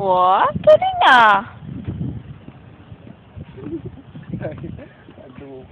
Wah, Karina. Aduh.